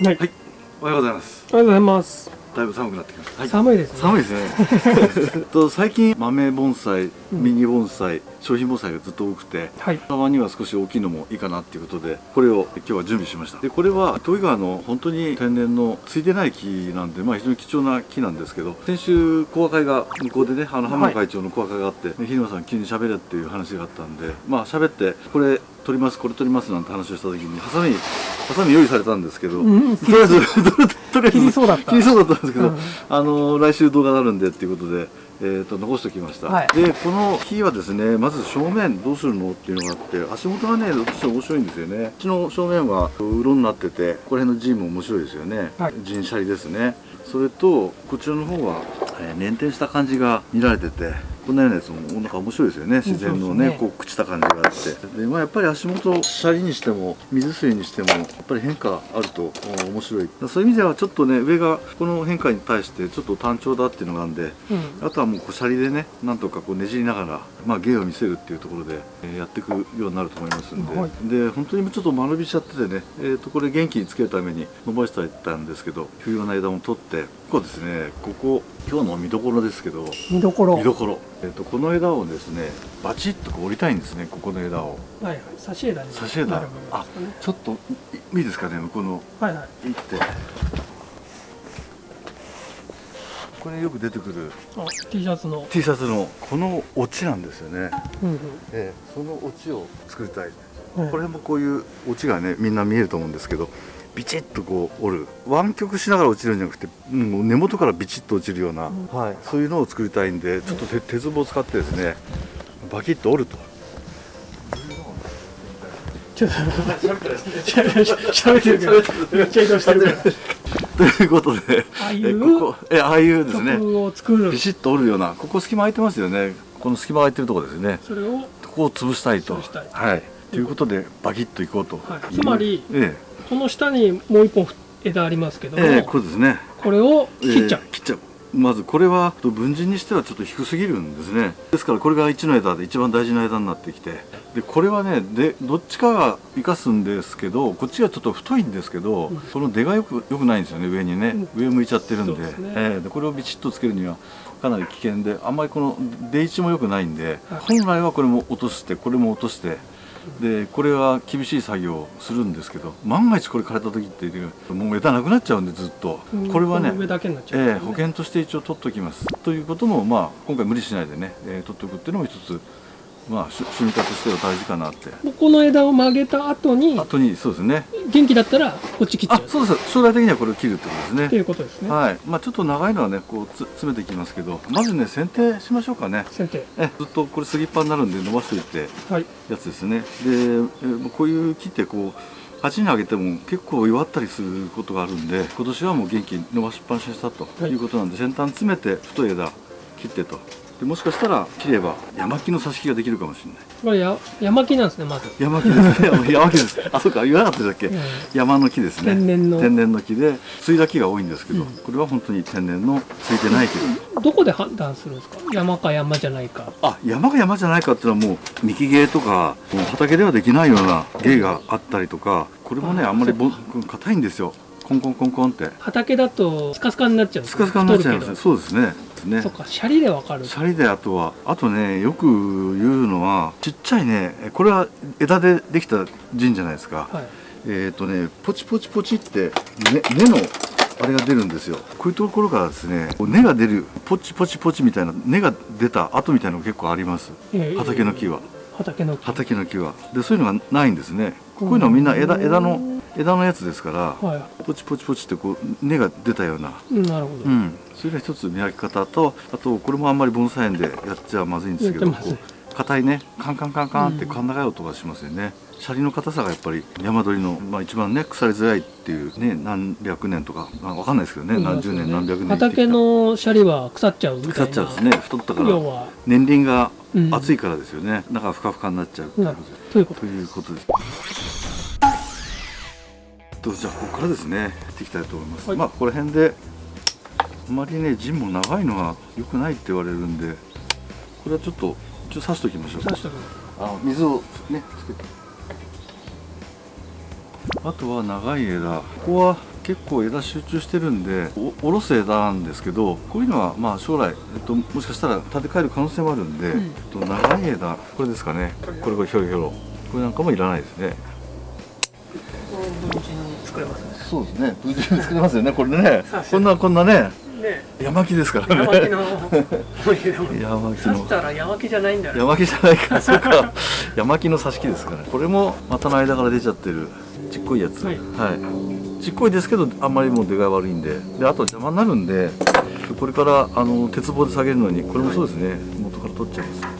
はい、はい、おはようございます。おはようございます。だいぶ寒くなってきました。はい、寒いですね。寒いですね。と最近豆盆栽、ミニ盆栽、商品盆栽がずっと多くて、はい。たまには少し大きいのもいいかなっていうことで、これを今日は準備しました。で、これは糸魚川の本当に天然のついてない木なんで、まあ非常に貴重な木なんですけど、先週講和会が向こうでね、あの浜野会長の講和会があって、ね、日沼さん急に喋れっていう話があったんで、まあ喋ってこれ取りますこれ取りますなんて話をした時にハサミハサミ用意されたんですけど、うんとりあえず とりあえず切りそうだった。切りそうだったんですけど、うん。あの来週動画があるんでっていうことで、えー、と残しておきました、はい。でこの木はですねまず正面どうするのっていうのがあって足元がねどうしても面白いんですよね。こっちの正面はうろになっててここら辺の陣も面白いですよね、はい。陣シャリですね。それとこちらの方は、えー、捻転した感じが見られててこんなようなやつもなんか面白いですよね。自然のねね。こう朽ちた感じがあって。で、まあ、やっぱり足元シャリにしても水水にしてもやっぱり変化あるとお面白い。そういう意味ではちょっとね上がこの変化に対してちょっと単調だっていうのがあるんでうん。あとはもうこうシャリでねなんとかこうねじりながら、まあ、芸を見せるっていうところで、えーやっていくようになると思いますんで、はい。で本当にちょっと間延びしちゃっててね、えー、とこれ元気につけるために伸ばしていったんですけど不要な枝も取ってここですねここ今日の見どころですけど見どころ。見どころ、えー、とこの枝をですねバチッとこう折りたいんですねここの枝をはいはい。差し枝に差し枝ね。ちょっといいいですかね向こうのはいはい。いってこれよく出てくるあ、T シャツの。T シャツのこのオチなんですよねうんうん。ええ、そのオチを作りたい、はいこれもこういうオチがねみんな見えると思うんですけどビチッとこう折る湾曲しながら落ちるんじゃなくて、うんもう根元からビチッと落ちるような、うんはい、そういうのを作りたいんでちょっと手手壺を使ってですねバキッと折ると。ちょっと。喋ってるけど。めっちゃ移動してるから。ということでああいうえここえああいうですねビ。シッと折るようなここ隙間空いてますよねこの隙間空いてるところですねそれを。ここを潰したいといはいということでバキッといこうと、はいつまりえこの下にもう一本枝ありますけども。えええこれですね。これを切っちゃう。え。ー切っちゃう。まずこれは文人にしてはちょっと低すぎるんですね。ですからこれが1の枝で一番大事な枝になってきて。でこれはねでどっちかが生かすんですけどこっちがちょっと太いんですけど、うん。その出がよくよくないんですよね上にね、上向いちゃってるんで。ですね。えーでこれをビチッとつけるにはかなり危険であんまりこの出位置も良くないんで、はい。本来はこれも落としてこれも落としてでこれは厳しい作業をするんですけど万が一これ枯れた時ってもう枝なくなっちゃうんでずっと、うんこれはねこの上だけになっちゃう、ええ保険として一応取っておきます。ということもまあ今回無理しないでね、えー取っておくっていうのも一つまあし趣味家としては大事かなって。ここの枝を曲げた後に後にそうですね。元気だったらこっち切っちゃう。あそうです。将来的にはこれを切るってことですっていねうことですね、はい。まあちょっと長いのはねこうつ詰めていきますけど。まずね剪定しましょうかね。先生えずっとこれすぎっぱになるんで伸ばしておいてはい。やつですね。で、えーこういう木ってこう鉢にあげても結構弱ったりすることがあるんで今年はもう元気に伸ばしっぱなしにしたとはいいうことなんで、先端詰めて太い枝切ってとでもしかしたら切れば山木の挿し木ができるかもしれない。これや山木なんですねまず、山木ですね。山木です。あそうか。言わなかったでしたっけ、うん。山の木ですね。天然の。天然の木で継いだ木が多いんですけど、うんこれは本当に天然のついてない木です。どこで判断するんですか？山か山じゃないか。あ山が山じゃないかっていうのはもう幹芸とかもう畑ではできないような芸があったりとかこれもねああんまりぼそ硬いんですよ。コンコンコンコンって。畑だとスカスカになっちゃうんですスカスカになっちゃいますね。そうですねね。そっかシャリでわかる。シャリであとはあとねよく言うのはちっちゃいねこれは枝でできた陣じゃないですか、はい。えっ、とねポチポチポチって、ね、根のあれが出るんですよ。こういうところからですね根が出るポチポチポチみたいな根が出た跡みたいなのが結構あります。ええ畑の木は。畑の木。畑の木は。でそういうのがないんですね。こういうのはみんな枝枝の枝のやつですからはポチポチポチってこう根が出たような、いなるほど、うん、それが一つ見分け方とあとこれもあんまり盆栽園でやっちゃまずいんですけど硬いねカンカンカンカンって甲高い音がしますよね、シャリの硬さがやっぱり山鳥の、まあ、一番ね腐りづらいっていうね何百年とか、まあ、わかんないですけどね、何十年何百年畑のシャリは腐っちゃう。みたいな腐っちゃうんですね。太ったから。年輪がうん。厚いからですよね、だからふかふかになっちゃうということです。とじゃあここからですねやっていきたいと思います。はい。まあここら辺であまりね陣も長いのは良くないって言われるんでこれはちょっとちょっと刺しておきましょう刺しとくあの水をねつけて。あとは長い枝。ここは結構枝集中してるんでお下ろす枝なんですけどこういうのはまあ将来、えっと、もしかしたら建て替える可能性もあるんで、うん。えっと、長い枝。これですかね。これこれひょろひょろ。これなんかもいらないですね作れますね。そうですね。無事に作れますよね。これね。こんなこんなね。ね。山木ですからね。山木の思い刺したら山木じゃないんだよね。山木じゃないか。そうか。山木の挿し木ですからこれも股の間から出ちゃってる。ちっこいやつ。ははい。い、ちっこいですけどあんまりもう出がい悪いんで。であと邪魔になるんでこれからあの鉄棒で下げるのにこれもそうですね。元から取っちゃいます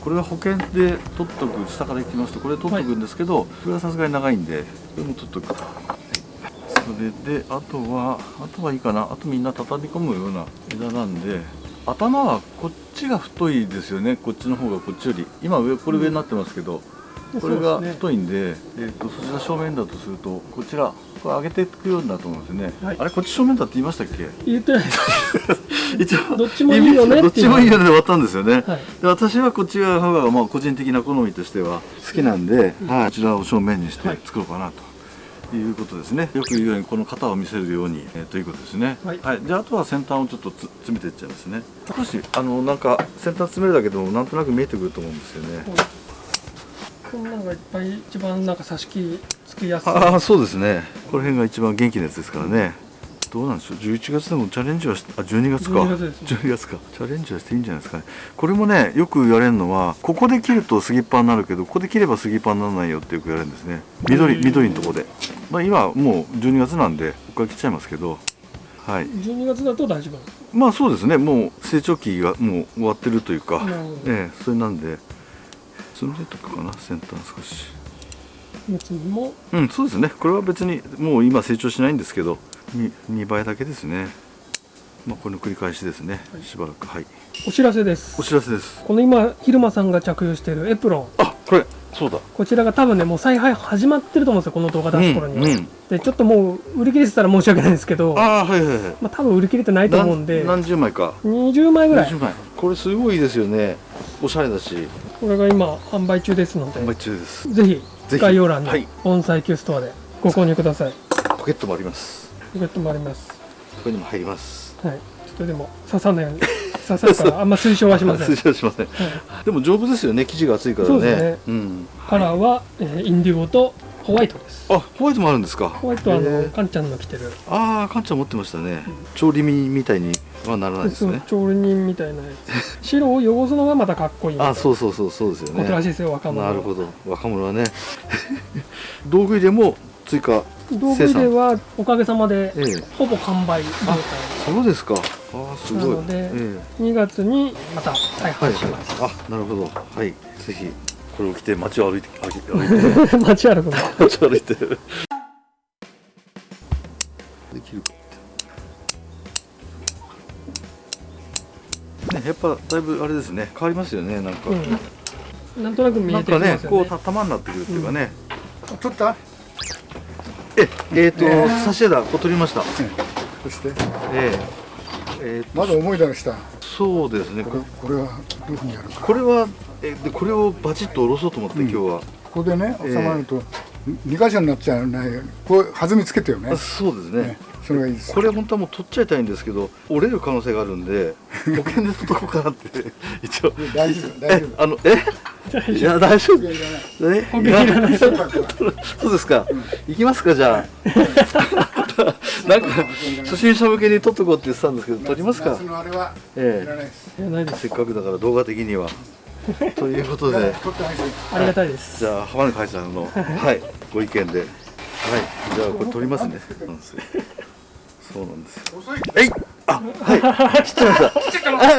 これは保険で取っとく下からいきますとこれ取っとくんですけど、これはさすがに長いんで。これも取っとく。はい。それであとはあとはいいかな。あとみんな畳み込むような枝なんで。頭はこっちが太いですよね。こっちの方がこっちより。今上これ上になってますけど、これが太いんで、えー、とそちら正面だとするとこちらこれ上げていくようになると思うんですよね、はい。あれこっち正面だって言いましたっけ？言ってない一応。どっちもいいよねどっちもいいよねで終わったんですよね、はい。で私はこっち側がまあ個人的な好みとしては好きなんで、はい、こちらを正面にしてはい作ろうかなと。いうことですね。よく言うようにこの型を見せるように、えーということですね。はい。であとは先端をちょっとつ詰めていっちゃいますね。少しあのなんか先端詰めるだけでもなんとなく見えてくると思うんですよね。こんなんがいっぱい一番なんか挿し木つきやすい。ああそうですね。この辺が一番元気なやつですからね。どうなんでしょう。11月でもチャレンジはしあ12月か。12月ね。12月か。チャレンジはしていいんじゃないですかね。これもねよく言われるのはここで切ると杉っぱになるけどここで切れば杉っぱにならないよってよく言われるんですね。緑うん。緑のとこで。まあ今はもう12月なんでここから切っちゃいますけど。はい。12月だと大丈夫まあそうですね。もう成長期がもう終わってるというか。ええそれなんで詰めとくかな先端少し別にもうん、そうですね。これは別にもう今成長しないんですけど、に2倍だけですね。まあこれの繰り返しですね。はいしばらくはい。お知らせですお知らせです。この今昼間さんが着用しているエプロンあ、これそうだ。こちらが多分ねもう再販始まってると思うんですよこの動画出す頃には、うんうんでちょっともう売り切れてたら申し訳ないんですけどああはいはいはい。まあ多分売り切れてないと思うんで何何十枚か。20枚ぐらい20枚。これすごいですよね。おしゃれだし、これが今販売中ですので販売中です。ぜひ概要欄にはい盆栽球ストアでご購入くださいポケットもあります。ポケットもありますここにも入ります。はいちょっとでも刺さないように刺さるから あんま推奨はしません、推奨しません。はいでも丈夫ですよね。生地が厚いからね。ねうん。カラーは、えーインディゴとホワイトですあ、ホワイトもあるんですか。ホワイトはあへのーカンちゃんの着てるああ、カンちゃん持ってましたね。調理身みたいにはならないですね。調理人みたいなやつ 白を汚すのがまたかっこいいあ、そうそうそうそうですよね。ことらしいですよ若者はなるほど。若者はね。道具入れも追加。道具入れはおかげさまでええ。ほぼ完売状態そうですか。ああ、すごい。なのでええ2月にまた再はい販します、はい。あ、なるほど。はい。ぜひこれを着て街を歩いて歩いて 街歩くの？街を歩いて。できるかって。ね、やっぱだいぶあれですね。変わりますよね。なんか。うん、なんとなく見えてきなんかねこうた玉になってくるっていうかね。取った？え、えっ、と、え差し枝こう取りました。そしてえええーとまだ思い出したそうですね。これこれはどういうふうにやるかこれはえでこれをバチッと下ろそうと思って、うん。今日は。ここでねええ。収まると2箇所になっちゃわないようにこう弾みつけてよね。あそうですね。ねそれがいいです。これ本当はもう取っちゃいたいんですけど折れる可能性があるんで 保険で取っとこうかなって 一応。大丈夫大え丈夫。あのえ？いや大丈夫。いやいらないえ？保険いらないそうですか。行きますかじゃあ。なんか初心者向けに取っとこうって言ってたんですけど取りますか？夏のあれはえ。いらないです。いやないです。せっかくだから動画的には ということで。ありがたいです。じゃあ浜根会さんのはい。ご意見で。はい。じゃあこれ取りますね。そうなんです。えい！あはい。来ちゃいました。あ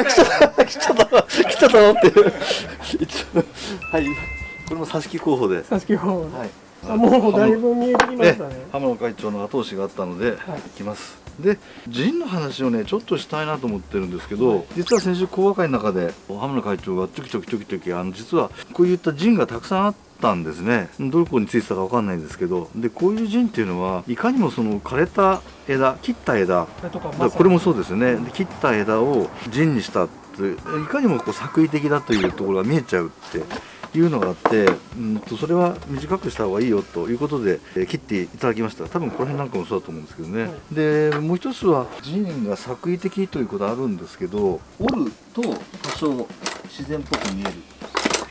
来ちゃった。来ちゃった。来ちゃった。のっていうはいこれも挿し木候補ではいさしき方あもうだいぶ見えてきました。ね浜野会長の後押しがあった。ので、行きますでジンの話をねちょっとしたいなと思ってるんですけど、実は先週講和会の中で浜野会長がちょきちょきちょきちょきあの実はこういったジンがたくさんあったんですね。どこについてたかわかんないんですけどでこういうジンっていうのはいかにもその枯れた枝切った枝。これもそうですよね。で切った枝を陣にしたっていかにもこう作為的だというところが見えちゃうっていうのがあってうんとそれは短くした方がいいよということで、えー切っていただきました。多分この辺なんかもそうだと思うんですけどね、はい。でもう一つは人が作為的ということあるんですけど折ると多少自然っぽく見える。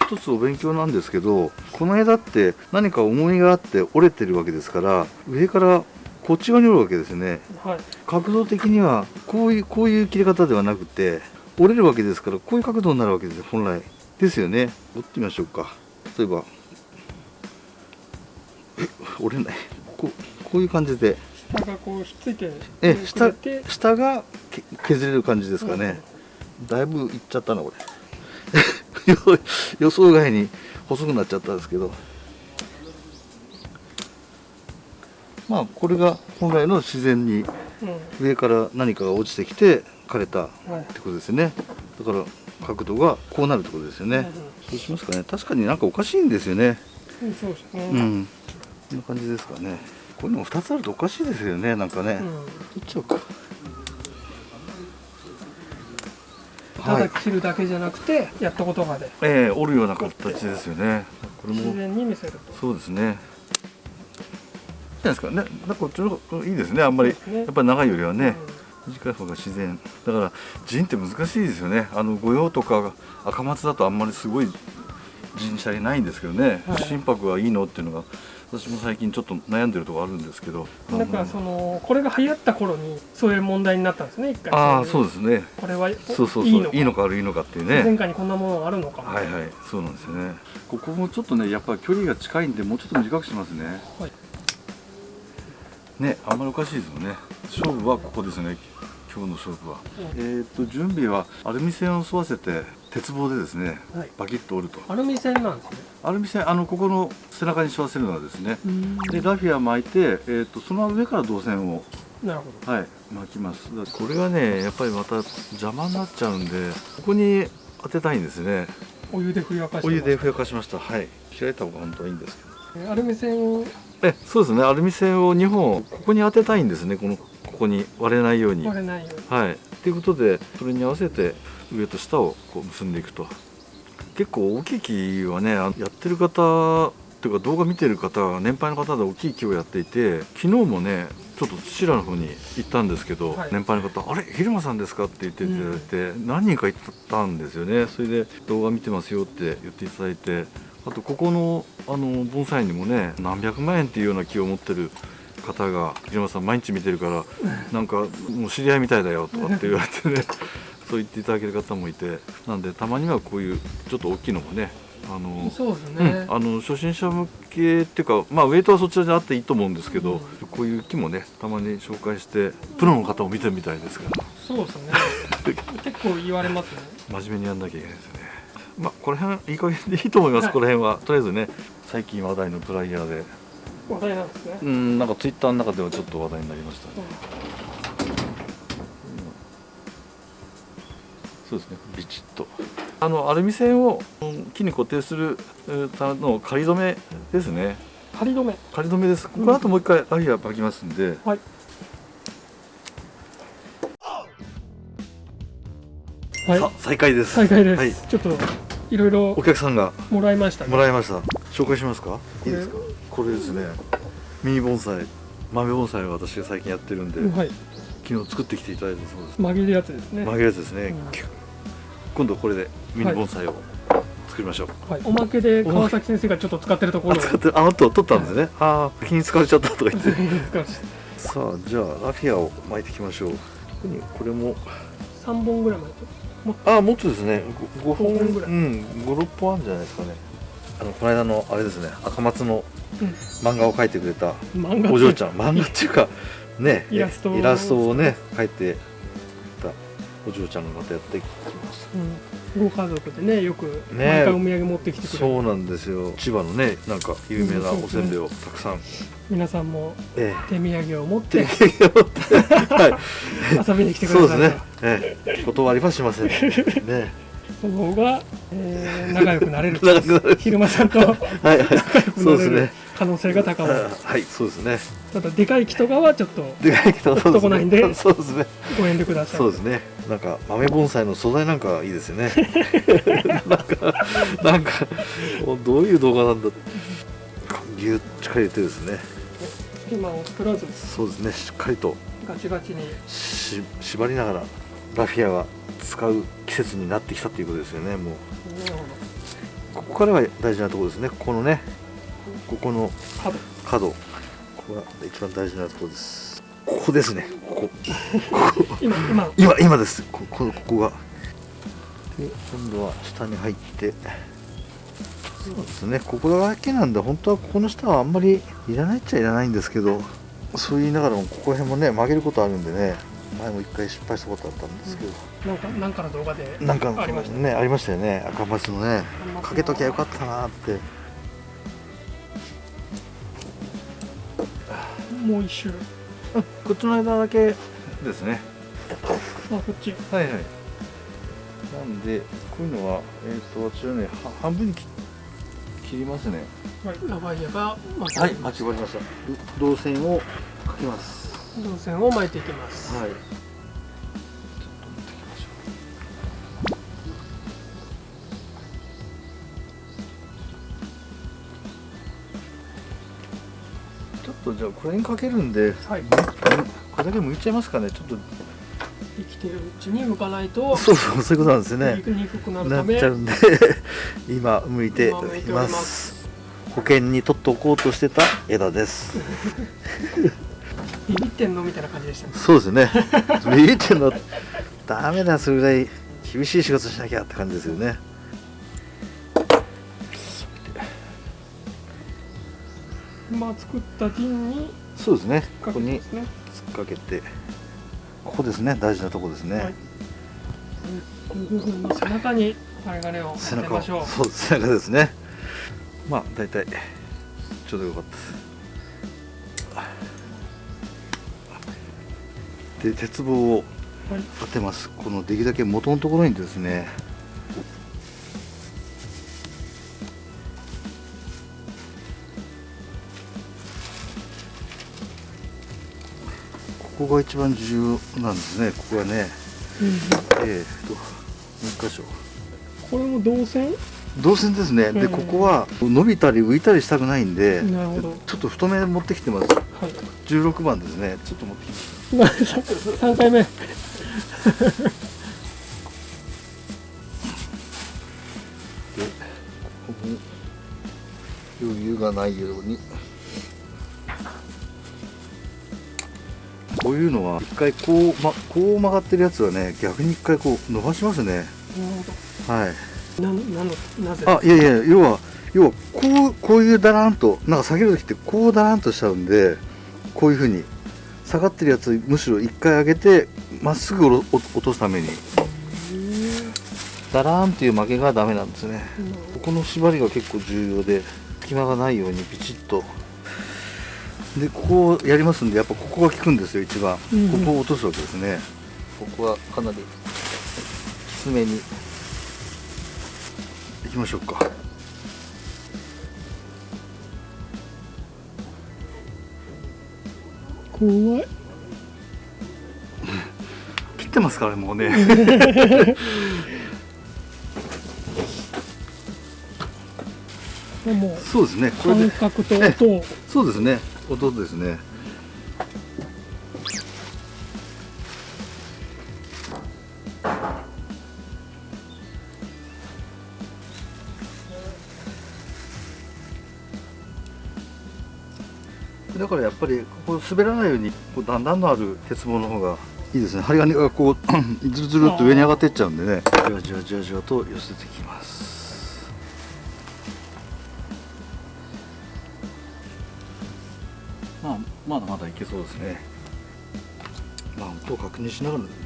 一つお勉強なんですけどこの枝って何か重みがあって折れてるわけですから上からこっち側に折るわけですね。はい。角度的にはこういうこういう切り方ではなくて折れるわけですからこういう角度になるわけですよ本来ですよね。折ってみましょうか。例えば。え 折れない。こうこういう感じで。下がこうひっついてくえ下下がけ削れる感じですかね、だいぶいっちゃったなこれ。予予想外に細くなっちゃったんですけど。まあこれが本来の自然にうん。上から何かが落ちてきて枯れたっはいてことですね。だから角度がこうなるってことですよね、そうしますかね。確かになんかおかしいんですよね。うんそうですね。うん。こんな感じですかね。こういうのも2つあるとおかしいですよね。なんかね、うん。取っちゃおうか。ただ切るだけじゃなくてやったことがで。ええ折るような形ですよね。これ自も然に見せると。そうですね。じゃないですか。ねなんかこっちの方がいいですね。あんまり、やっぱり長いよりはね、短い方が自然。だから陣って難しいですよね。あの御用とか赤松だとあんまりすごい陣車にないんですけどね、はい。心拍はいいのっていうのが私も最近ちょっと悩んでるところあるんですけど。うんなんかそのこれが流行った頃にそういう問題になったんですね一回。ああそううですね。これはそうそうそう。いいのか。いいのか悪いのかっていうね。前回にこんなものあるのかはいはい。そうなんですよね。ここもちょっとねやっぱり距離が近いんでもうちょっと短くしますね。はいねあんまりおかしいですもんね。勝負はここですね今日の勝負は、えーっと準備はアルミ線を沿わせて鉄棒でですねはい。バキッと折ると。アルミ線なんですね。アルミ線あのここの背中に沿わせるのはですね。でラフィア巻いて、えーっとその上から銅線を。なるほはい巻きます。これがねやっぱりまた邪魔になっちゃうんでここに当てたいんですね。どお湯でふやかしてお湯でふやかしました。はい。開いた方が本当はいいんですけど。アルミ線をえそうですね。アルミ線を2本ここに当てたいんですね。このここに割れないように。割れないように。はい。ということでそれに合わせて上と下をこう結んでいくと。結構大きい木はねあやってる方っていうか動画見てる方は年配の方で大きい木をやっていて昨日もねちょっと土浦の方に行ったんですけど、はい。年配の方「あれ？蛭間さんですか?」って言っていただいて、何人か行ったんですよね。それで動画見てますよって言っていただいてあとここのあの盆栽にもね何百万円っていうような木を持ってる方が「平間さん毎日見てるからなんかもう知り合いみたいだよ」とかって言われてね そう言っていただける方もいてなんでたまにはこういうちょっと大きいのもねあのそうですうんね、あの初心者向けっていうか、まあ、ウェイトはそちらであっていいと思うんですけど、こういう木もねたまに紹介してプロの方も見てるみたいですから。そうですね。結構言われますね。真面目にやんなきゃいけないですねまあこの辺いい加減でいいと思います、はい。この辺は。とりあえずね最近話題のプライヤーで。話題なんですね、うんなんかツイッターの中ではちょっと話題になりましたね、そうですねビチッと。あのアルミ線をうん木に固定するえーための仮止めですね。仮止め。仮止めです。この後もう一回ラフィア巻きますんで、はい。はい。さ再開です。再開です、はい、ちょっといろいろお客さんがもらいましたね。もらいました。紹介しますか？いいれですか？これですね。ミニ盆栽豆盆栽を私が最近やってるんで、はい。昨日作ってきていただいたそうです。曲げるやつですね。曲げるやつですね、うん。今度これでミニ盆栽を作りましょう、はい、おまけで川崎先生がちょっと使ってるところを。あ使ってああと取ったんですね、ああ気に使われちゃったとか言って。3さあじゃあラフィアを巻いていきましょう。これも。本ぐらいまでああもっとですね。5, 本五本ぐらい。うん56本あるんじゃないですかね。あのこの間のあれですね。赤松のうん。漫画を描いてくれたお嬢ちゃん。漫画っていうかねイラストを。ね描いてたお嬢ちゃんのまたやっていきますうん、ご家族でねよくね。毎回お土産持ってきてくれる、そうなんですよ。千葉のねなんか有名なおせんべいをたくさん、皆さんもえ手土産を持っえて。はい。遊びに来てくそうださい。ですね、ええ、断りはしません。ね。その方が、えー仲良くなれる。仲良くなれる。昼間さんとはいはい。そうですね可能性が高まる。はいそうですね。ただでかい木とかはちょっとでかいけどそうです男ないんでね そうですね。ご遠慮ください。そうですね。なんか豆盆栽の素材なんかいいですよね。なんかなんかどういう動画なんだぎゅっ力入れてですね。隙間を作らずそうですね。しっかりと。ガチガチに。し縛りながらラフィアが使う季節になってきたということですよねもう。ここからが大事なところですね。ここのねここのど角。角。ここが一番大事なところです。ここですね。ここ。今今。今今です。ここここが。で今度は下に入って。そうですね。ここだけなんで本当はここの下はあんまりいらないっちゃいらないんですけどそう言いながらもここら辺もね曲げることあるんでね。前も一回失敗したことあったんですけど、なんかなんかの動画でなんかありましたね。ありましたよね。赤松のねかけときゃよかったなってもう一周。こっちの間だけですね。あこっち。はいはい。なんでこういうのはえっ、と私はねは半分に切切りますね。はい。ラバイアがまたはい待ち終わりました。銅線をかけます。導線を巻いていきます。はいとじゃあこれにかけるんではい。これだけ剥いちゃいますかね。ちょっと。生きてるうちに向かないとそうそうそういうことなんですよね。にくにくくなるなためっちゃうんで 今向いています。保険に取っておこうとしてた枝です。ビビってんのみたいな感じでしたね。そうですね。ビビってんの。ダメだそれぐらい厳しい仕事しなきゃって感じですよね作った陣にそうですね。こかこに突っかけて。ここですね。大事なとこですね、はい。背中に針金を背中を当てましょう。そう背中ですね。まあ大体ちょうどよかったで鉄棒をはい。当てます。このできるだけ元のところにですねここが一番重要なんですね。ここはね。うんえー、ともう一箇所？これも導線？動線ですね、でうん。ここは伸びたり浮いたりしたくないんでちょっと太め持ってきてます。はい。16番ですね。ちょっと持ってきまし今3回目。てここに余裕がないようにこういうのは一回こう,、ま、こう曲がってるやつはね逆に一回こう伸ばしますね。はい。どななのなぜ？あいやいや要は要はこうこういうだらんとなんか下げる時ってこうだらんとしちゃうんでこういうふうに下がってるやつむしろ一回上げてまっすぐ落落とすために。だらーんっていう曲げがダメなんですね。ここの縛りが結構重要で隙間がないようにピチッとでここをやりますんでやっぱここが効くんですよ一番、うんうん。ここを落とすわけですね。ここはかなりきつめに。いきましょうか。怖い。切ってますからねもうね。もうそうですねこれで。感覚と音を。そうですね音ですね。だからやっぱりここ滑らないようにこう段々のある鉄棒の方がいいですね。針金がこうずるずるっと上に上がっていっちゃうんでね。じわじわじわじわと寄せていきます。まだまだいけそうですねまあ音を確認しながらですね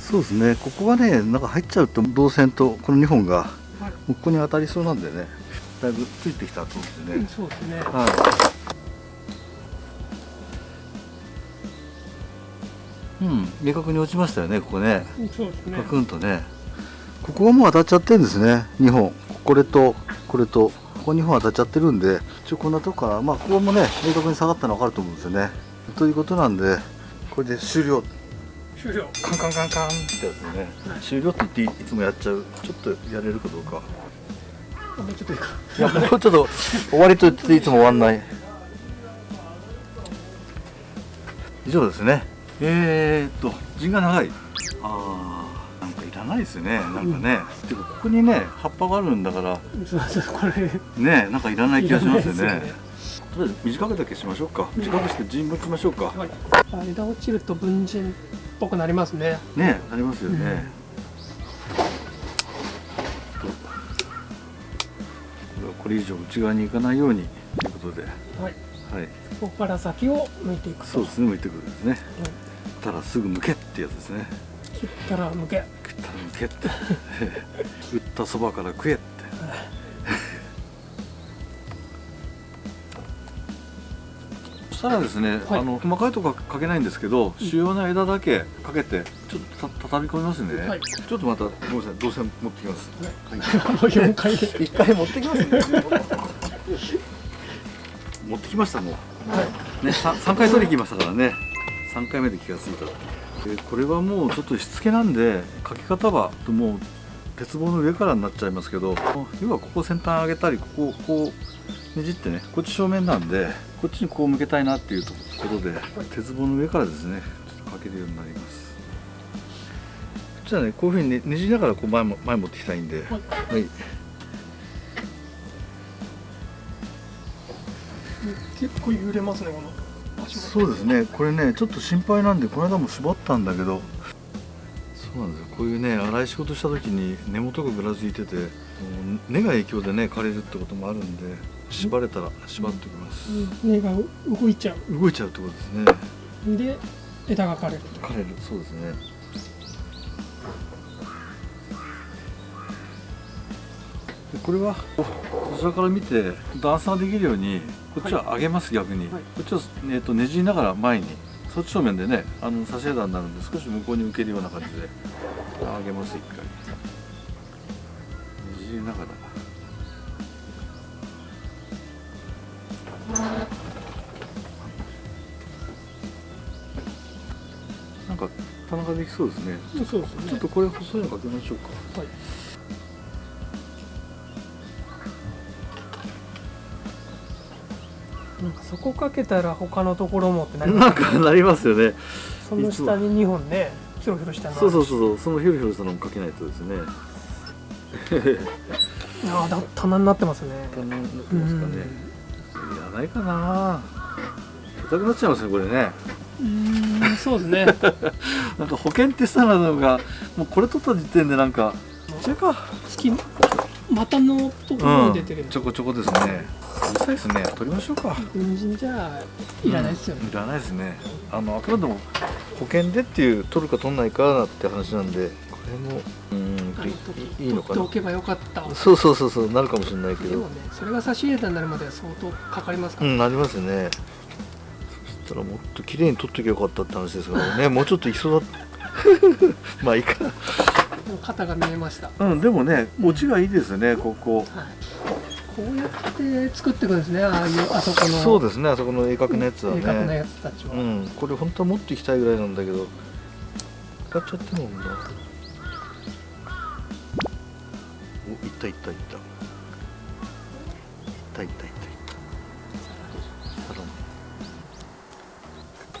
そうですねここがねなんか入っちゃうと導線とこの2本がはいここに当たりそうなんでねだいぶついてきたと思ってね、そうですねはい。うん、明確に落ちましたよね、ここね。そうですねカクンとね。ここがもう当たっちゃってるんですね、2本。これと、これと。ここ2本当たっちゃってるんで一応こんなとこからまあここもね明確に下がったの分かると思うんですよね。ということなんでこれで終了。終了。カンカンカンカン。ってやつね、終了って言っていつもやっちゃうちょっとやれるかどうか。もうちょっといいか。いやもうちょっと終わりと言っていつも終わんない。以上ですね。えー、っと陣が長い。あーなんかいですねなんかね、てかここにね葉っぱがあるんだから。そうそうこれ。ねなんかいらない気がしますよね。とりあえず短くだけしましょうか。短くして陣向きましょうか、はい。枝落ちると文人っぽくなりますね。ねなりますよね、とこれはこれ以上内側に行かないようにということで。はい。はい。ここから先を向いていくと。そうですね向いてくるんですね。たらすぐ向けってやつですね切ったら向け。食った。ら向けって打ったそばから食えって。そしたらですね、はい。あの細かいとこはかけないんですけど、主要な枝だけかけてちょっとた畳み込みますね、はい。ちょっとまたごめんなさい動線持ってきます、はい。もう4回で。一回持ってきますね。持ってきましたもう、ね、さ3回取りに来ましたからね。3回目で気がついたでこれはもうちょっとしつけなんでかけ方はもう鉄棒の上からになっちゃいますけど要はここ先端上げたりここをこうねじってねこっち正面なんでこっちにこう向けたいなっていうとことで鉄棒の上からですねちょっとかけるようになります。じゃあねこういうふうにねねじりながらこう前も前持ってきたいんではい。結構揺れますねこの。そうですね。これねちょっと心配なんでこの間も絞ったんだけど。そうなんですよ。こういうね粗い仕事した時に根元がぐらついてて根が影響でね枯れるってこともあるんで縛れたら縛っておきます、根が動いちゃ動いちゃうってことですね。うで枝が枯れる。枯れる。そうですね。でこれはこちらから見て段差ができるようにこっちは上げます、逆に、はい。こっちは、えー、とねじりながら前にそっち正面でねあの差し枝になるんで少し向こうに受けるような感じで上げます一回。ねじりながら。なんか棚ができそうですね。そうですね。ちょっとこれ細いのかけましょうか。はいなんかそこかけたら他のところもってなりますなんかなりますよね。その下に2本ねヒョロヒョロしたのそうそうそうそう。そのヒョロヒョロしたのもかけないとですね。ああだ棚になってますね。棚になってますかね。いらないかな。硬くなっちゃいますねこれね。うーんそうですね。なんか保険ってさなのがもうこれ取った時点でなんか。これか。月股のところに出てる。ちょこちょこですねうるさいですね。取りましょうか。軍人じゃいらないですよね。うん。いらないですね。あのあくまでも保険でっていう取るか取んないかって話なんでこれもうんいいいのかな。取っておけばよかった。そうそうそうそうなるかもしれないけど。でもねそれが差し入れたになるまでは相当かかりますから、うんなりますね。そしたらもっと綺麗に取っときゃよかったって話ですからね。もうちょっといきそうだ。っ たまあいいか。肩が見えました、うんでもね持ちがいいですよねここ。はい、こうやって作っていくんですねああいうあそこの。そうですねあそこの鋭角のやつは鋭角なねやつたちは、うん。これ本当は持っていきたいぐらいなんだけど。使っちゃってもんだ。おいったいったいった。いったいったいったいっ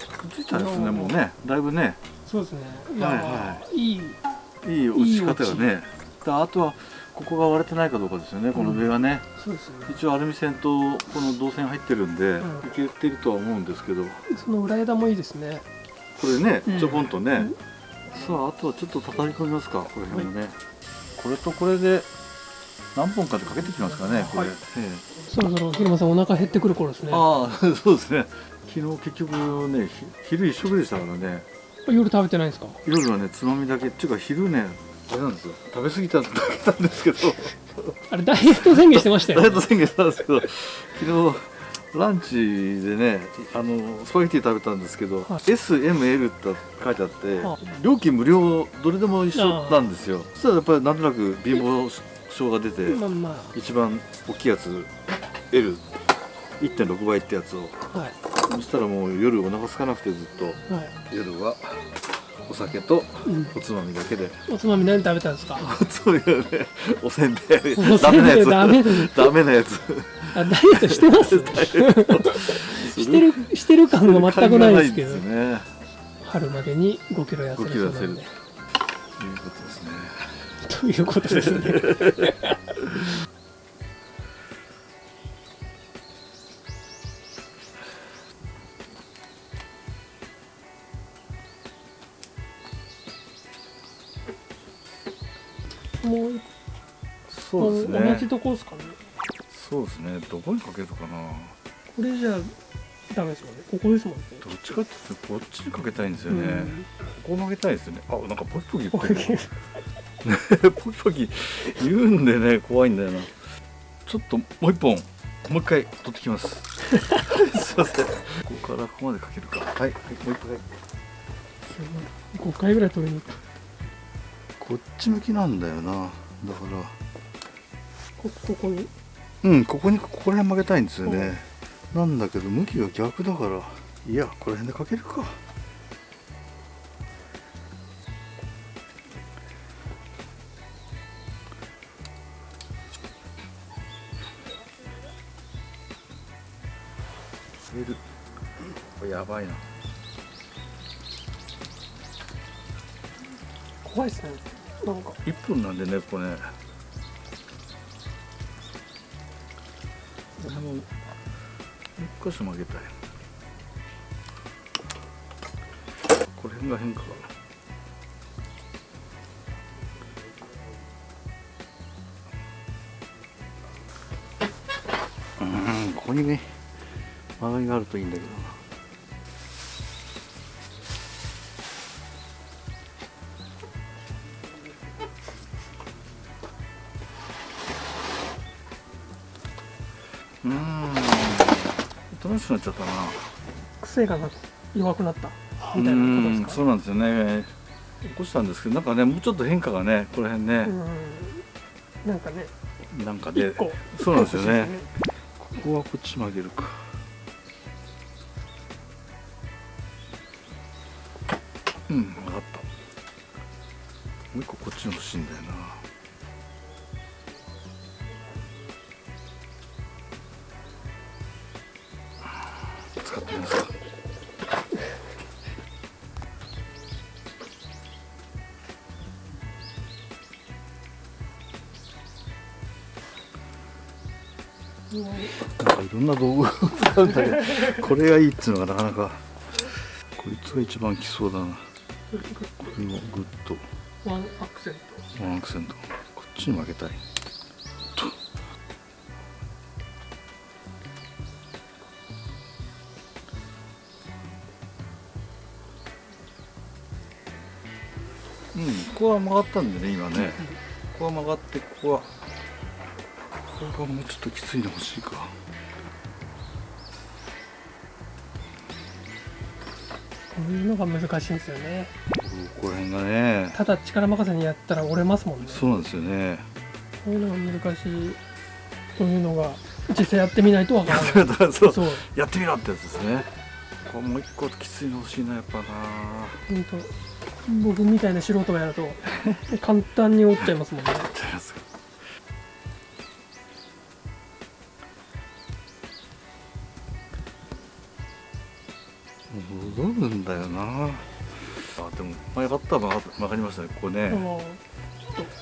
た。くっついたですねもうねだいぶね。そうですね。いや、はいはい。いい。い落ち方がね。であとはここが割れてないかどうかですよねこの上がね、そうですね。一応アルミ線とこの銅線入ってるんで、うん。いけてるとは思うんですけど。その裏枝もいいですね。これねうん。ちょこんとね、さああとはちょっと畳み込みますかこの辺もね、これとこれで何本かでかけてきますかねこれ、はいええ。そろそろ広間さんお腹減ってくる頃ですね。ああ そうですね。昨日結局ねひ昼一食でしたからね。夜食べてないんですか？夜はねつまみだけ。っていうか昼ねあれなんですよ。食べ過ぎただけなんですけど。あれダイエット宣言してましたよダイエット宣言したんですけど昨日ランチでねあのスパゲティ食べたんですけど、はい。SML って書いてあって、は料金無料どれでも一緒なんですよ。そしたらやっぱりなんとなく貧乏症が出てまあま一番大きいやつ L1.6 倍ってやつを。あはい。そしたらもう夜お腹空かなくてずっと。はい、夜はお酒とうん、おつまみだけで。おつまみ何食べたんですか？おつまみはねおせんべい。おせんべいダメなやつ。ダメダメなやつ。あダイエットしてます？してるしてる感が全くないですけど。すね。春までに5キロ痩せるそうなんで。いうことですね。ということですねもうそうですね。同じとこですかね。そうですね。どこにかけるかな。これじゃダメですもんね。ここですもんね。どっちかっていうとこっちにかけたいんですよね、ここ曲げたいですよね。あなんかポキポキ言ってる。ポキポキ 言うんでね怖いんだよな。ちょっともう一本。もう一回取ってきます。すいませんここからここまでかけるか。はい、はい、もう一回。5回ぐらい取りに行くこっち向きなんだよな。だから。こここに？うんここにここら辺曲げたいんですよね。なんだけど向きが逆だから。いやこの辺でかけるか。入れるこれやばいな分なんでねこれね。これも一箇所曲げたい。これ辺が変化。かうんここにね曲がりがあるといいんだけどくなっちゃったな。癖が弱くなった。うみたいなことですか？んそうなんですよね。起こしたんですけどなんかねもうちょっと変化がねこの辺ね、うん。なんかねなんかで一個。そうなんですよね。一個欲しいここはこっち曲げるか。うん分かった。もう一個こっちの欲しいんだよなろんな道具を使うんだけどこれがいいっつうのがなかなか。こいつが一番きそうだな。これもグッとワンアクセント。ワンアクセント。こっちに負けたい。と。うんここは曲がったんでね今ね。ここは曲がってここは。ここがもうちょっときついの欲しいかこういうのが難しいんですよね。ここら辺がね。ただ力任せにやったら折れますもんね。そうなんですよね。こういうのが難しいというのが実際やってみないとわからない。そうそう。やってみろってやつですね。これもう一個きついの欲しいなやっぱな。本当僕みたいな素人がやると簡単に折っちゃいますもんね でも前がったら曲がりましたね。ここね。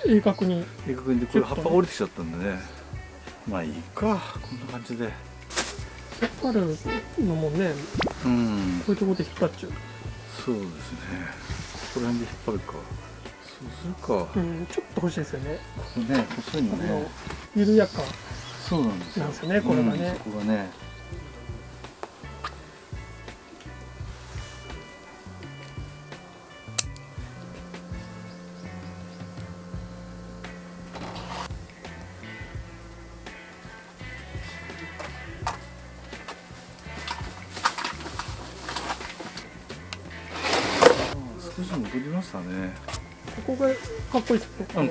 鋭角に。正確に。これ葉っぱが折れてきちゃったんでね。まあいいか。こんな感じで。引っ張るのもね。うん。こういうところで引っ張っちゃう。そうですね。ここら辺で引っ張るか。そうするか、うん。ちょっと欲しいですよね。ここね細いのね。緩やか。そうなんですよ。なんですよねこれがね。うんそこがね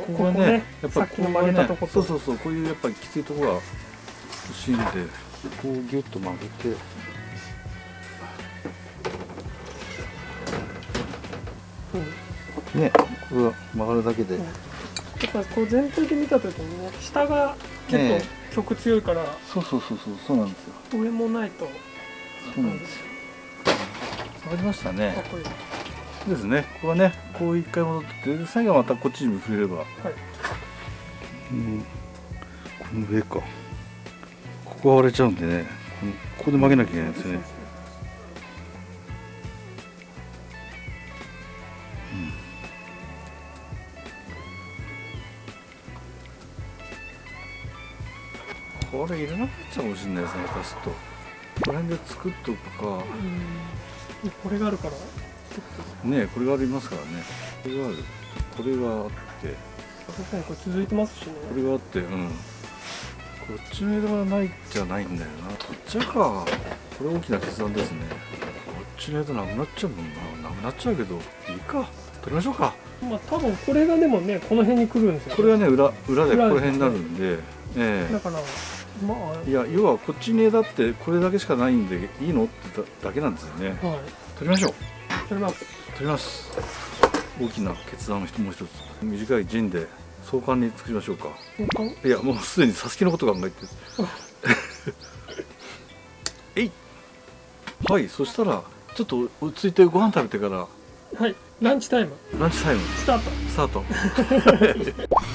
ここがねやっぱさっきの曲げたとこと。そうそうそうこういうやっぱりきついところが欲しいんで。こうギュッと曲げて。うんねこれが曲がるだけで、うん。やっぱこう全体で見た時にね下が結え。構曲強いから、そうそうそうそうそうなんですよ。上もないと。そうなんですよ。わかりましたねですね。ここはねこう一回戻ってで最後はまたこっちに触れれば。はい。うん。この上か。ここが割れちゃうんでね。このここで曲げなきゃいけないんですよね。これいらなくなっちゃうかもしれないですね下手すると。この辺で作っとくか。うん。これがあるからねこれがありますからね。これがある。これがあって。確かにこれ続いてますしね。これがあってうん。こっちの枝がないじゃないんだよな。取っちゃうか。これ大きな決断ですね。こっちの枝なくなっちゃうもんな。なくなっちゃうけどいいか。取りましょうか。まあ多分これがでもねこの辺に来るんですよ、これはね裏裏でこの辺になるんでえだからまあえいや要はこっちに枝ってこれだけしかないんでいいの？ってだだけなんですよね。はい。取りましょう。それます取ります。大きな決断をもう一つ短い陣で壮観に作りましょうか。いやもうすでにサスケのこと考えてる。えい。はいそしたらちょっと落ち着いてご飯食べてから。はい。ランチタイム。ランチタイム。スタート。スタート。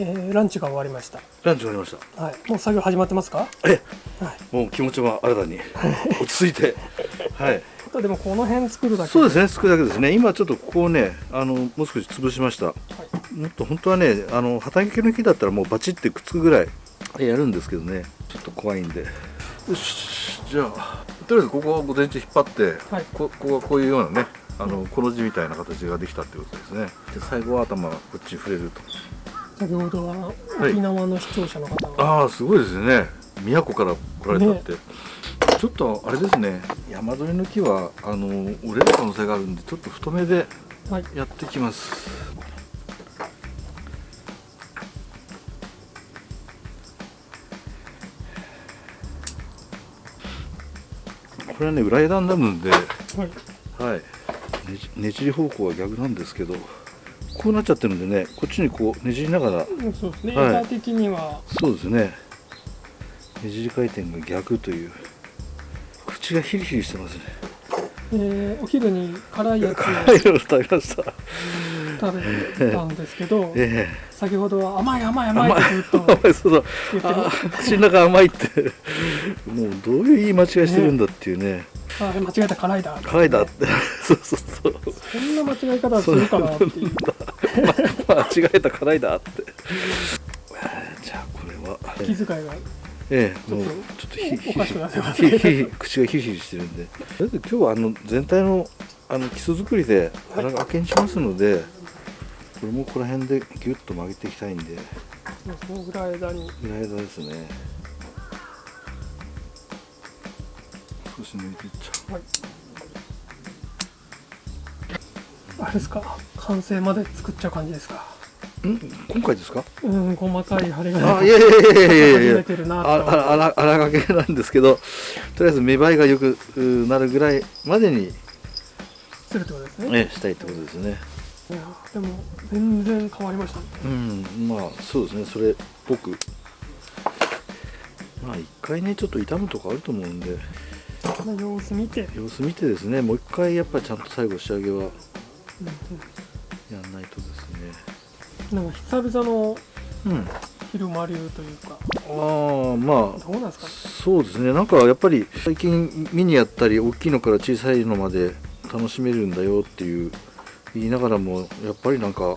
えーランチが終わりました。ランチ終わりました。はい。もう作業始まってますか？えはい。もう気持ちは新たに。落ち着いてはい。あとでもこの辺作るだけそうですね作るだけですね。今ちょっとここをねあのもう少し潰しました。もっと本当はねあの畑系の木だったらもうバチってくっつくぐらいやるんですけどね。ちょっと怖いんで。よしじゃあとりあえずここを午前中引っ張って、はい。こここがこういうようなねあのこの字みたいな形ができたってことですね。で最後は頭がこっちに触れると。先ほどははい沖縄の視聴者の方が、ああすごいですね。宮古から来られたって、ちょっとあれですね山鳥の木はあの折れる可能性があるんでちょっと太めではい。やってきます。これはね裏枝になるんではい。はい。ねじねじり方向は逆なんですけどこうなっちゃってるんでねこっちにこうねじりながらうんそうですね、はい。枝的には。そうですね。ねじり回転が逆という口がヒリヒリしてますね。えーお昼に辛いやつ 辛いの食べました。を食べたんですけどえ先ほどは甘い甘い甘い甘いってずっとえ甘い そうそう。口の中甘いって。もうどういう言い間違いしてるんだっていうね。あ間違えた辛いだ。辛いだって。そうそうそう。そんな間違い方するかなっていう。間違えた辛いだって。じゃあこれは。気遣いがええもうちょっとヒヒおかしくなってますヒヒヒ口がヒリヒリしてるんで。とりあえず今日はあの全体のあの基礎作りで荒掛けにしますので、これもこの辺でギュッと曲げていきたいんで。そのぐらい枝に。裏枝ですね。少し抜いていっちゃはい。あれですか？完成まで作っちゃう感じですか？うん？今回ですか？うん細かい針があいやいやいやいやいや。あら荒掛けなんですけどとりあえず見栄えがよくうなるぐらいまでに、するってことですね？ね、したいってことですね。いやでも全然変わりましたね。うんまあそうですね。それっぽく。まあ一回ねちょっと傷むとかあると思うんで。まあ様子見て、様子見てですね。もう一回やっぱりちゃんと最後仕上げはうんやんないとですなんか久々のうん。昼間流というか。ああまあどうなんですか？ねそうですね。なんかやっぱり最近ミニやったり大きいのから小さいのまで楽しめるんだよっていう言いながらもやっぱりなんか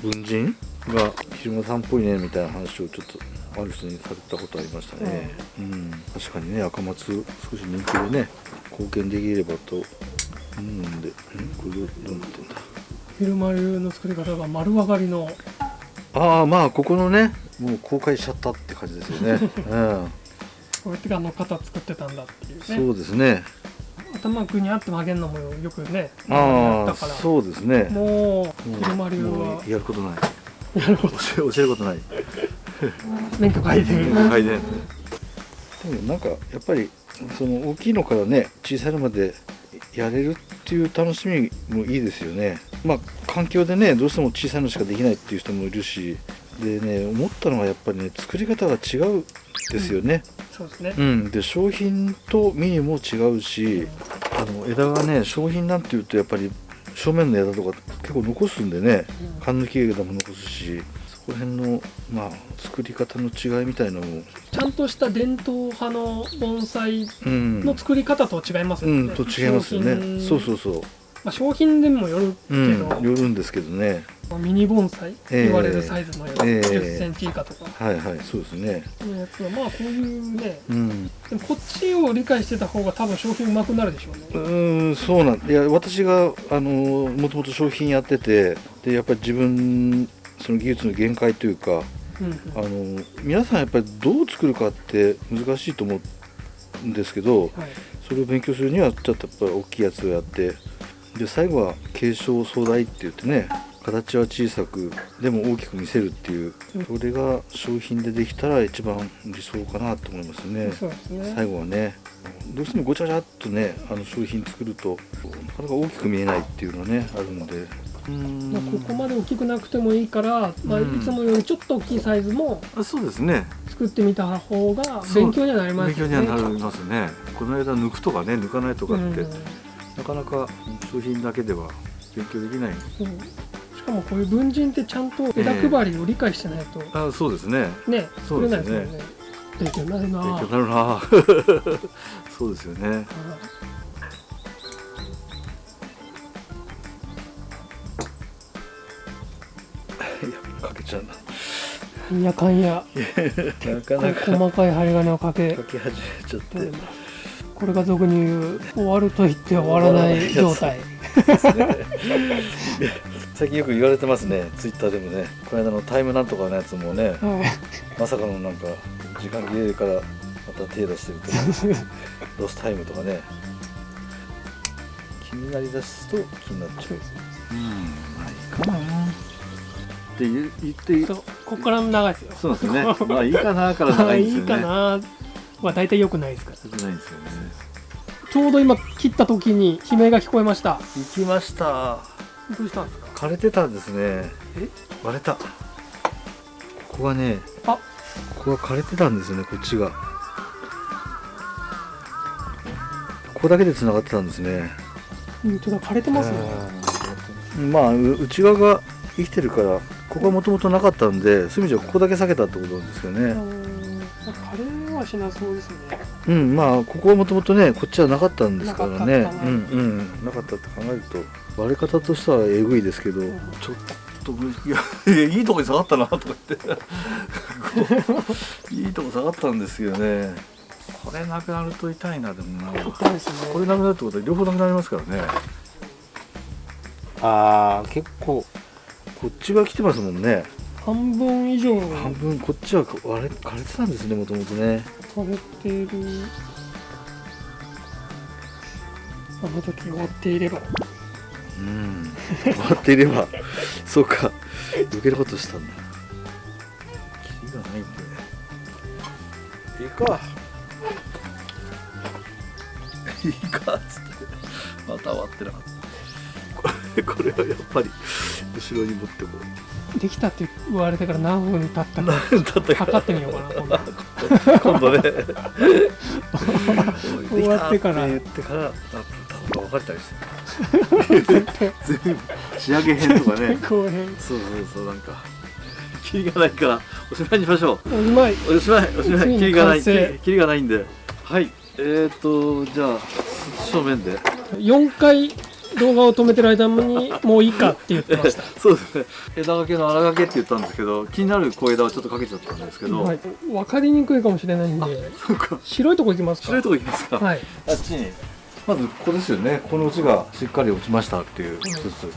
文人が昼間さんっぽいねみたいな話をちょっとある人にされたことありましたね、うん。確かにね赤松少し人気でね貢献できればと思うんで。んこれどうなってんだ昼間流の作り方が丸上がりの。ああまあここのねもう公開しちゃったって感じですよね、うん、こうやってあの型作ってたんだっていうね。そうですね。頭グニャって曲げるのもよくねああそうですね。もう車流もは。うやることない。やるほど教えることない。免許書いてるはいねでもなんかやっぱりその大きいのからね小さいのまでやれるっていう楽しみもいいですよねまあ環境でねどうしても小さいのしかできないっていう人もいるしでね思ったのはやっぱりね作り方が違うんですよね、そうですね。うん、で商品とミニも違うしあの枝がね商品なんていうとやっぱり正面の枝とか結構残すんでね缶抜き枝も残すしそこら辺のまあ作り方の違いみたいなのも。ちゃんとした伝統派の盆栽うん。の作り方と違いますよね、うん。と違いますよね。そうそうそうまあ、商品でもよるけうんど、よるんですけどね。ミニ盆栽ええ。言われるサイズのやつ、ええ。10センチ以下とか。はいはいそうですね。のやつはまあこういうねうん。でもこっちを理解してた方が多分商品うまくなるでしょうね。うーんそうなんいや私があのもともと商品やっててでやっぱり自分その技術の限界というかうんうん。あの皆さんやっぱりどう作るかって難しいと思うんですけどはい。それを勉強するにはちょっとやっぱり大きいやつをやってで最後は継承壮大って言ってね形は小さくでも大きく見せるっていうそれが商品でできたら一番理想かなと思いますね。そうですね。最後はね。どうしてもごちゃごちゃっとねあの商品作るとなかなか大きく見えないっていうのはねあるんで。うん。まあ、ここまで大きくなくてもいいから、まあ、いうん。つもよりちょっと大きいサイズもあそうですね。作ってみた方が勉強にはなります勉強。にはなりますね。この間抜くとかね抜かないとかって、うんなかなか商品だけでは勉強できない。そうしかもこういう文人ってちゃんと枝配りを理解してないと、あそうですね。ねそうですね。作れないですよね。勉強になるな勉強になるな そうですよね。かけちゃうな。うんいやかんやなかなか。細かい針金をかけ。かけ始めちゃってこれが俗に言う終わると言って終わらない状態。最近よく言われてますねツイッターでもね。この間のタイムなんとかのやつもねはい。まさかのなんか時間切れからまた手出してるとか ロスタイムとかね。気になりだすと気になっちゃう。うんまあいいかな。って言言ってここから長いですよ。そうですね。まあいいかなから長いんですよね。いいかなは大体良くないですか？ら良くないんですよね。ちょうど今切った時に悲鳴が聞こえました。行きました。どうしたんですか？枯れてたんですね。え？割れた。ここがねあ。ここが枯れてたんですよねこっちが。ここだけで繋がってたんですね。本当だ枯れてますね。まあう内側が生きてるからここはもともとなかったんでそういう意味じゃここだけ避けたってことなんですようねん枯れはしなそうですねうんまあここはもともとねこっちはなかったんですからね。なかったうんうん。なかったって考えると割れ方としてはえぐいですけど、ちょっといやいやいいとこに下がったなとか言って。いいとこ下がったんですよね。これなくなると痛いなでもな。痛いですね。これなくなるってことは両方なくなりますからね。ああ結構。こっちが来てますもんね半分以上半分こっちは割れ枯れてたんですねもともとね。枯れてる。あの時終わっていれば。うん。終わっていれば。そうか。余計なことしたんだ。キリがないんで いいか。いいかっつって。また終わってなこれ これはやっぱり後ろに持ってこう。できたって言われてから何分経ったか。だったか。測ってみようかな今度。今度ね。終わってから。言ってからあ多分分かったりして全部仕上げ編とかね。後編。そうそうそうなんか。キリがないからおしまいにしましょう。おうまい。おしまいおしまついキリがない。キリがないんで。はい。えーとじゃあ正面で。4回動画を止めてる間にもういいかって言ってました。そうですね。枝掛けの荒掛けって言ったんですけど気になる小枝をちょっとかけちゃったんですけど、はい、分かりにくいかもしれないんで。白いとこ行きますか？白いとこ行きますか、はい。あっちに。まずここですよね。この落ちがしっかり落ちましたっていう一つ、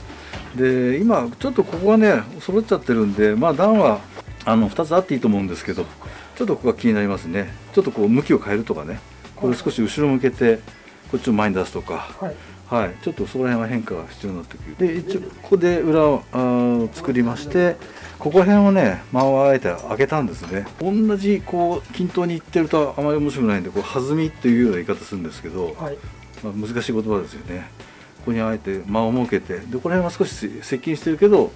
で今ちょっとここがね揃っちゃってるんでまあ段はあの2つあっていいと思うんですけどちょっとここが気になりますね。ちょっとこう向きを変えるとかね。これ少し後ろ向けてこっちを前に出すとか。はいはい、ちょっとそこら辺は変化が必要になってくる。で一応ここで裏を作りましてここら辺をね間をあえて開けたんですね。同じこう均等にいってるとあまり面白くないんでこう弾みっていうような言い方するんですけど、はい。まあ、難しい言葉ですよね。ここにあえて間を設けてでこの辺は少し接近してるけど、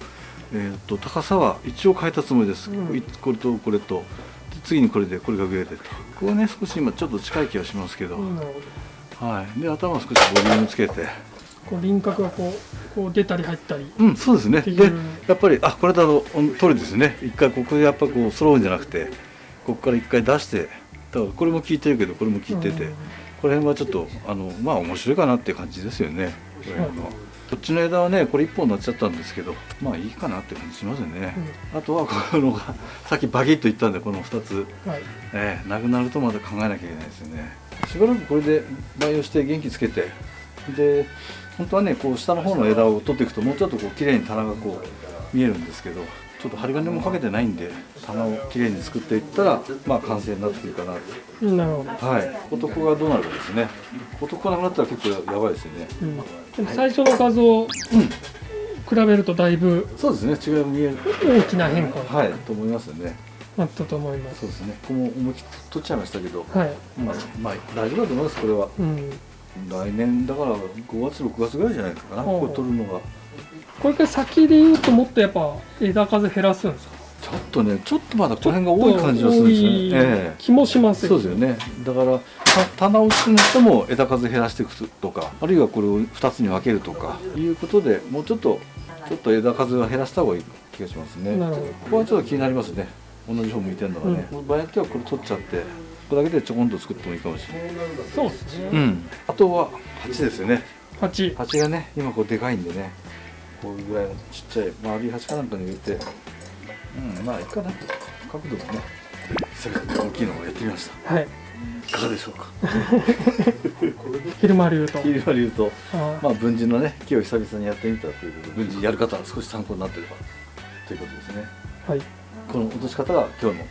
えー、と高さは一応変えたつもりです、うん。いこれとこれと。で次にこれでこれが上でと。ここはね少し今ちょっと近い気がしますけど、うんはい、で頭を少しボリュームつけて。こう輪郭がこうこう出たり入ったりうんそうですね。でやっぱりあこれだと通りですね。一回ここでやっぱこう揃うんじゃなくてここから一回出してだからこれも効いてるけどこれも効いてて、うん。この辺はちょっとあのまあ面白いかなっていう感じですよね。これははい。こっちの枝はねこれ1本になっちゃったんですけどまあいいかなって感じしますよね、あとはこのがさっきバキッと言ったんでこの2つ。はい。ええなくなるとまた考えなきゃいけないですよねしばらくこれで培養して元気つけてで本当はねこう下の方の枝を取っていくともうちょっとこう綺麗に棚がこう見えるんですけどちょっと針金もかけてないんで棚を綺麗に作っていったらまあ完成になってくるかなうんなるほど、とはい。男がどうなるかですね。男がなくなったら結構やばいですよね。うん、でも最初の画像、比べるとだいぶそうですね。違いが見える。大きな変化にはい。と思いますよねなったと思います。そうですね。ここも思いっきり取っちゃいましたけど。はい、まあ、まあ、大丈夫だと思いますこれは。うん、来年だから5月6月ぐらいじゃないかなこれ取るのが。これから先で言うともっとやっぱ枝数減らすんですか？ちょっとねちょっとまだこの辺が多い感じがするんですよね。多いえ気もしまえすそうですよね。だからた棚を作るとも枝数減らしていくとかあるいはこれを2つに分けるとかいうことでもうちょっとちょっと枝数は減らした方がいい気がしますね。ここはちょっと気になりますね同じ方向いてるのがね、場合によってはこれ取っちゃってこれだけでちょこんと作ってもいいかもしれない。そうですね、うん。あとは鉢ですよね。八鉢がね今こうでかいんでね。こういうぐらいのちっちゃい丸い鉢かなんかに入れて。うんまあいいかな。角度もね。久々に大きいのをやってみました。はい。いかがでしょうか。昼間流と。切り割り言うと。あまあ文人のね木を久々にやってみたということで文人やる方は少し参考になってれば。ということですね。はいこの落とし方が今日の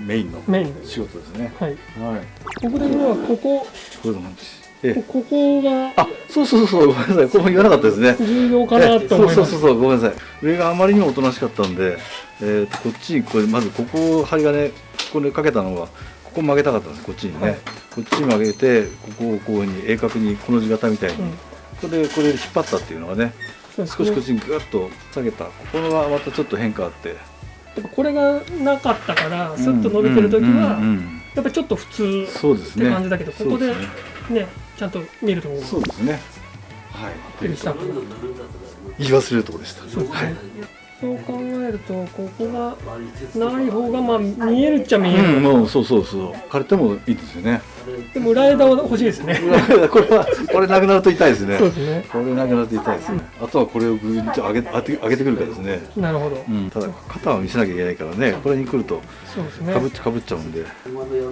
メインの仕事ですね。はい。はい。ここではここ。こういうのなんです。ええ。ここが。あそうそうそうごめんなさい。ここも言わなかったですね。重要かなと思います。そうそうそうごめんなさい。上があまりにもおとなしかったんで、えーとこっちにこれまずここを針金ここにかけたのはここ曲げたかったんです。こっちにね、はい。こっちに曲げてここをこういうふうに鋭角にこの字型みたいに、うん。これでこれで引っ張ったっていうのがね少しこっちにグッと下げた。ここがまたちょっと変化あってやっぱこれがなかったからスッと伸びてる時はうんうんうんやっぱちょっと普通そうですね。って感じだけどここでねねちゃんと見るとそうですね。はい。びっくりした言い忘れるところでした。そうですね。はい。そう考えるとここがない方がまあ見えるっちゃ見える、うん、もうそうそうそう。枯れてもいいですよねでも裏枝は欲しいですね。これはこれなくなると痛いですね。そうですね。これなくなると痛いですね。あとはこれをぐんと上げ上げ上げてくるかですね。なるほど、うん、ただ肩は見せなきゃいけないからね。これに来るとかぶっね。ちかぶっちゃうんで。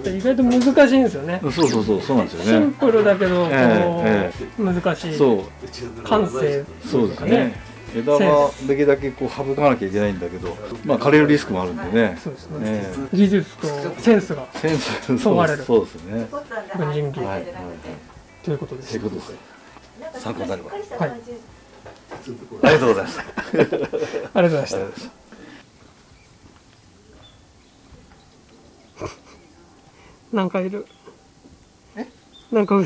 意外と難しいんですよね。そうそうそうそうなんですシンよねプルだけどこう、え難しい。そう。感性そうですね枝はできるだけこう省かなきゃいけないんだけどまあ枯れるリスクもあるんでね。そうですね。ね技術とセンスがセンス問われる。そうですね。文人技。はい。はいはいということです。ということです。参考になればはい。ありがとうございました。ありがとうございました。ありがとうございました。なんかいる。なんか